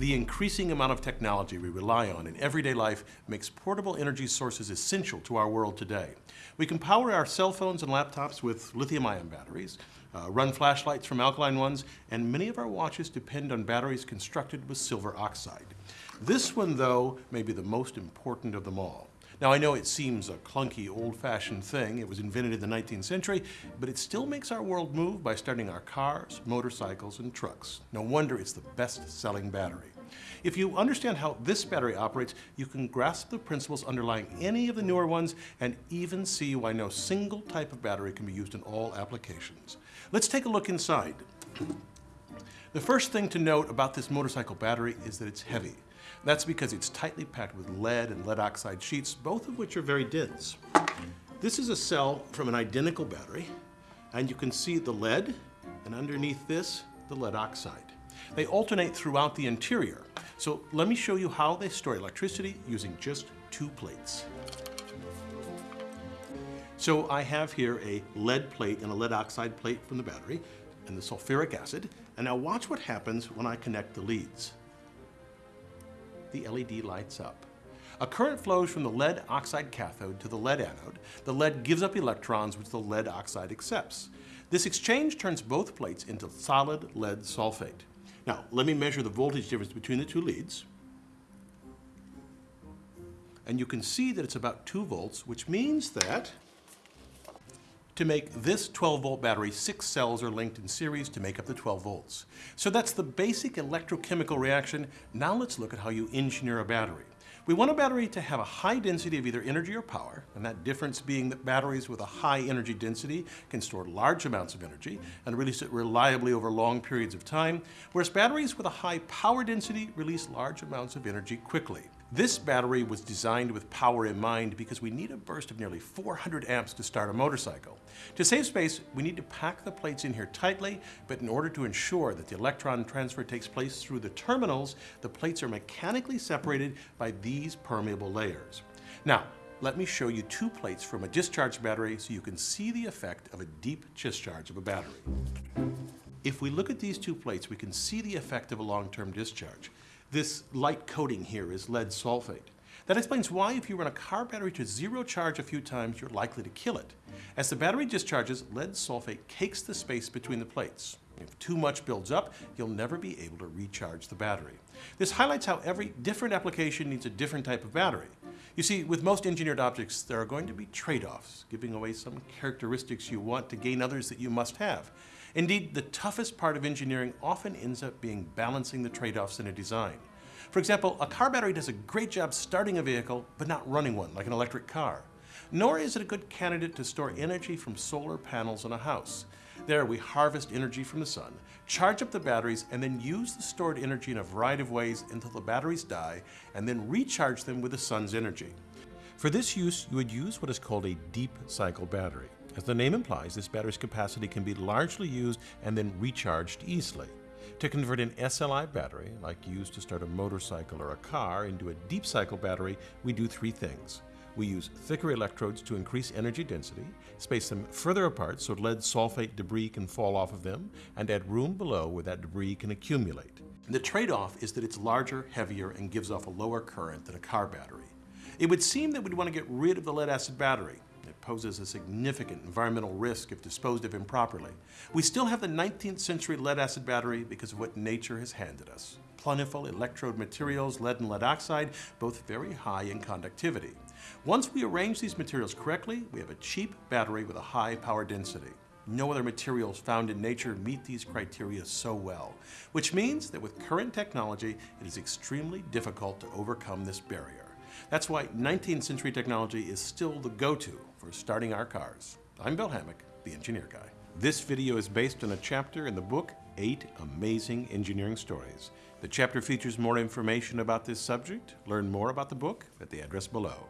The increasing amount of technology we rely on in everyday life makes portable energy sources essential to our world today. We can power our cell phones and laptops with lithium-ion batteries, uh, run flashlights from alkaline ones, and many of our watches depend on batteries constructed with silver oxide. This one, though, may be the most important of them all. Now, I know it seems a clunky, old-fashioned thing. It was invented in the 19th century, but it still makes our world move by starting our cars, motorcycles, and trucks. No wonder it's the best-selling battery. If you understand how this battery operates, you can grasp the principles underlying any of the newer ones and even see why no single type of battery can be used in all applications. Let's take a look inside. The first thing to note about this motorcycle battery is that it's heavy. That's because it's tightly packed with lead and lead oxide sheets, both of which are very dense. This is a cell from an identical battery, and you can see the lead, and underneath this, the lead oxide. They alternate throughout the interior. So let me show you how they store electricity using just two plates. So I have here a lead plate and a lead oxide plate from the battery and the sulfuric acid. And now watch what happens when I connect the leads the LED lights up. A current flows from the lead oxide cathode to the lead anode. The lead gives up electrons which the lead oxide accepts. This exchange turns both plates into solid lead sulfate. Now, let me measure the voltage difference between the two leads. And you can see that it's about 2 volts, which means that to make this 12 volt battery, six cells are linked in series to make up the 12 volts. So that's the basic electrochemical reaction. Now let's look at how you engineer a battery. We want a battery to have a high density of either energy or power, and that difference being that batteries with a high energy density can store large amounts of energy and release it reliably over long periods of time, whereas batteries with a high power density release large amounts of energy quickly. This battery was designed with power in mind because we need a burst of nearly 400 amps to start a motorcycle. To save space, we need to pack the plates in here tightly, but in order to ensure that the electron transfer takes place through the terminals, the plates are mechanically separated by these permeable layers. Now, let me show you two plates from a discharged battery so you can see the effect of a deep discharge of a battery. If we look at these two plates, we can see the effect of a long-term discharge. This light coating here is lead sulfate. That explains why if you run a car battery to zero charge a few times, you're likely to kill it. As the battery discharges, lead sulfate cakes the space between the plates. If too much builds up, you'll never be able to recharge the battery. This highlights how every different application needs a different type of battery. You see, with most engineered objects, there are going to be trade-offs, giving away some characteristics you want to gain others that you must have. Indeed, the toughest part of engineering often ends up being balancing the trade-offs in a design. For example, a car battery does a great job starting a vehicle, but not running one, like an electric car. Nor is it a good candidate to store energy from solar panels in a house. There, we harvest energy from the sun, charge up the batteries, and then use the stored energy in a variety of ways until the batteries die, and then recharge them with the sun's energy. For this use, you would use what is called a deep cycle battery. As the name implies, this battery's capacity can be largely used and then recharged easily. To convert an SLI battery, like used to start a motorcycle or a car, into a deep cycle battery, we do three things. We use thicker electrodes to increase energy density, space them further apart so lead sulfate debris can fall off of them, and add room below where that debris can accumulate. The trade-off is that it's larger, heavier, and gives off a lower current than a car battery. It would seem that we'd want to get rid of the lead acid battery, poses a significant environmental risk if disposed of improperly. We still have the 19th century lead acid battery because of what nature has handed us. Plentiful electrode materials, lead and lead oxide, both very high in conductivity. Once we arrange these materials correctly, we have a cheap battery with a high power density. No other materials found in nature meet these criteria so well, which means that with current technology, it is extremely difficult to overcome this barrier. That's why 19th century technology is still the go-to for starting our cars. I'm Bill Hammack, the Engineer Guy. This video is based on a chapter in the book, Eight Amazing Engineering Stories. The chapter features more information about this subject. Learn more about the book at the address below.